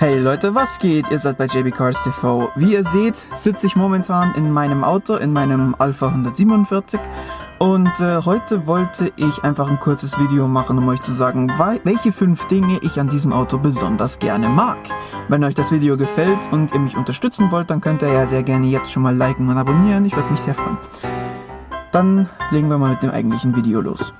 Hey Leute, was geht? Ihr seid bei JB Cars TV. Wie ihr seht, sitze ich momentan in meinem Auto, in meinem Alpha 147 und äh, heute wollte ich einfach ein kurzes Video machen, um euch zu sagen, welche fünf Dinge ich an diesem Auto besonders gerne mag. Wenn euch das Video gefällt und ihr mich unterstützen wollt, dann könnt ihr ja sehr gerne jetzt schon mal liken und abonnieren, ich würde mich sehr freuen. Dann legen wir mal mit dem eigentlichen Video los.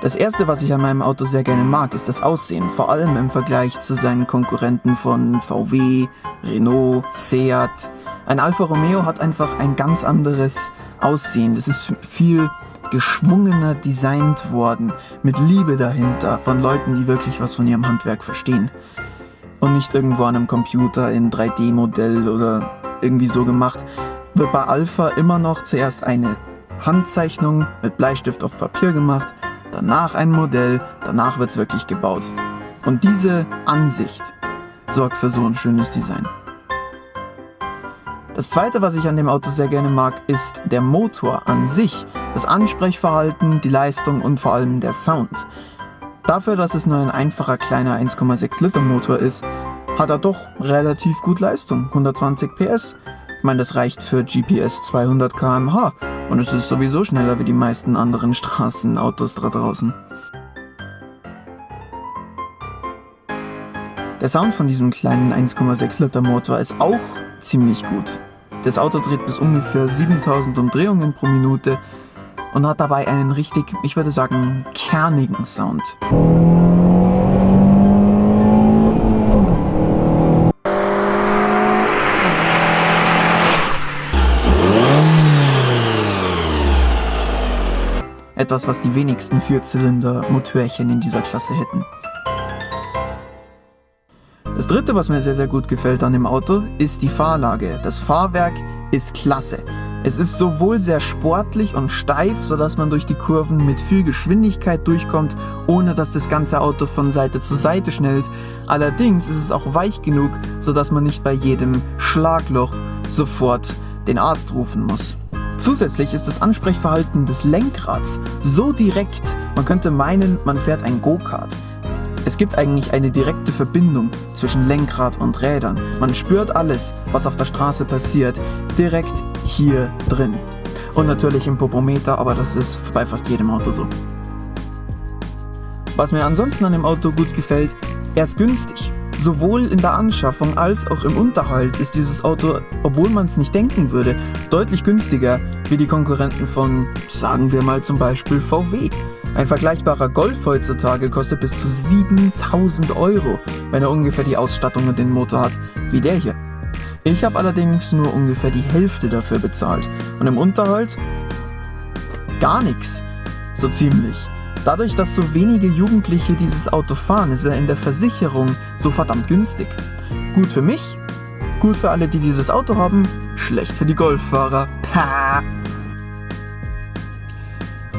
Das erste, was ich an meinem Auto sehr gerne mag, ist das Aussehen, vor allem im Vergleich zu seinen Konkurrenten von VW, Renault, Seat. Ein Alfa Romeo hat einfach ein ganz anderes Aussehen. Das ist viel geschwungener designt worden, mit Liebe dahinter, von Leuten, die wirklich was von ihrem Handwerk verstehen. Und nicht irgendwo an einem Computer in 3D-Modell oder irgendwie so gemacht, wird bei Alpha immer noch zuerst eine Handzeichnung mit Bleistift auf Papier gemacht danach ein Modell, danach wird es wirklich gebaut. Und diese Ansicht sorgt für so ein schönes Design. Das zweite, was ich an dem Auto sehr gerne mag, ist der Motor an sich, das Ansprechverhalten, die Leistung und vor allem der Sound. Dafür, dass es nur ein einfacher kleiner 1,6 Liter Motor ist, hat er doch relativ gut Leistung, 120 PS. Ich meine, das reicht für GPS 200 km/h und es ist sowieso schneller wie die meisten anderen Straßenautos da draußen. Der Sound von diesem kleinen 1,6 Liter Motor ist auch ziemlich gut. Das Auto dreht bis ungefähr 7000 Umdrehungen pro Minute und hat dabei einen richtig, ich würde sagen, kernigen Sound. Etwas, was die wenigsten Vierzylinder-Motörchen in dieser Klasse hätten. Das dritte, was mir sehr, sehr gut gefällt an dem Auto, ist die Fahrlage. Das Fahrwerk ist klasse. Es ist sowohl sehr sportlich und steif, sodass man durch die Kurven mit viel Geschwindigkeit durchkommt, ohne dass das ganze Auto von Seite zu Seite schnellt. Allerdings ist es auch weich genug, sodass man nicht bei jedem Schlagloch sofort den Arzt rufen muss. Zusätzlich ist das Ansprechverhalten des Lenkrads so direkt, man könnte meinen, man fährt ein Go-Kart. Es gibt eigentlich eine direkte Verbindung zwischen Lenkrad und Rädern. Man spürt alles, was auf der Straße passiert, direkt hier drin. Und natürlich im Popometer, aber das ist bei fast jedem Auto so. Was mir ansonsten an dem Auto gut gefällt, er ist günstig. Sowohl in der Anschaffung als auch im Unterhalt ist dieses Auto, obwohl man es nicht denken würde, deutlich günstiger wie die Konkurrenten von, sagen wir mal zum Beispiel VW. Ein vergleichbarer Golf heutzutage kostet bis zu 7000 Euro, wenn er ungefähr die Ausstattung und den Motor hat wie der hier. Ich habe allerdings nur ungefähr die Hälfte dafür bezahlt und im Unterhalt gar nichts, so ziemlich. Dadurch, dass so wenige Jugendliche dieses Auto fahren, ist er in der Versicherung so verdammt günstig. Gut für mich, gut für alle, die dieses Auto haben, schlecht für die Golffahrer.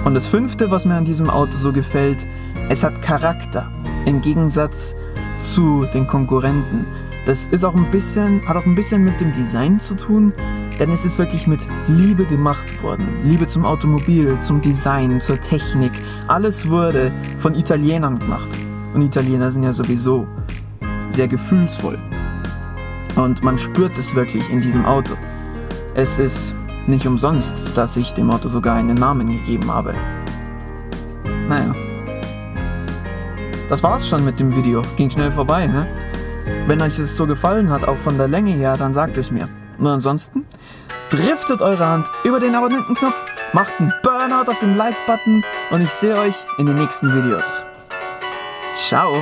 Und das fünfte, was mir an diesem Auto so gefällt, es hat Charakter. Im Gegensatz zu den Konkurrenten. Das ist auch ein bisschen, hat auch ein bisschen mit dem Design zu tun, denn es ist wirklich mit Liebe gemacht worden. Liebe zum Automobil, zum Design, zur Technik. Alles wurde von Italienern gemacht. Und Italiener sind ja sowieso sehr gefühlsvoll. Und man spürt es wirklich in diesem Auto. Es ist nicht umsonst, dass ich dem Auto sogar einen Namen gegeben habe. Naja. Das war's schon mit dem Video. Ging schnell vorbei, ne? Wenn euch das so gefallen hat, auch von der Länge her, dann sagt es mir. Und ansonsten, driftet eure Hand über den Abonnentenknopf, macht einen Burnout auf den Like-Button und ich sehe euch in den nächsten Videos. Ciao!